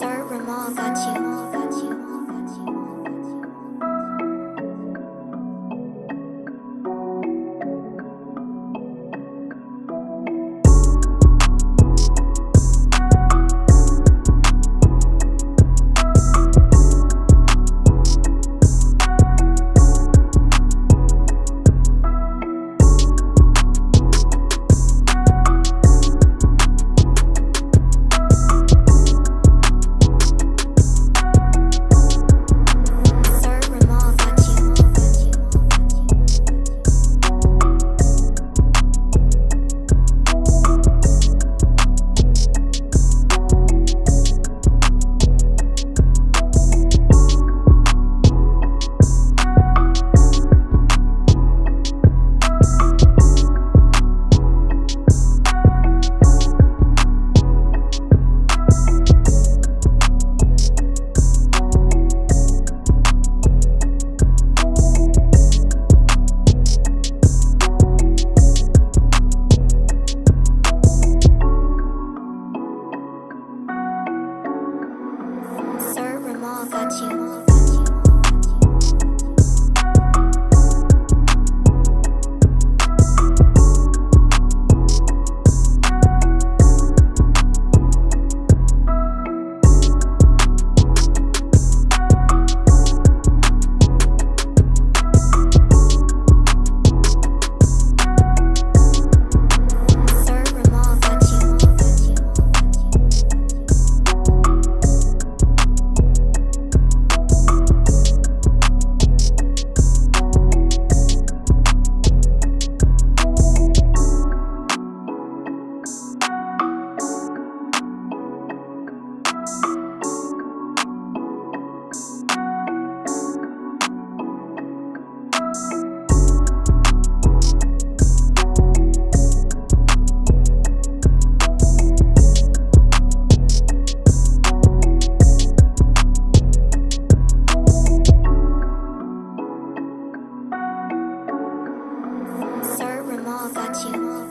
Sir Ramal got you. got you. 发情。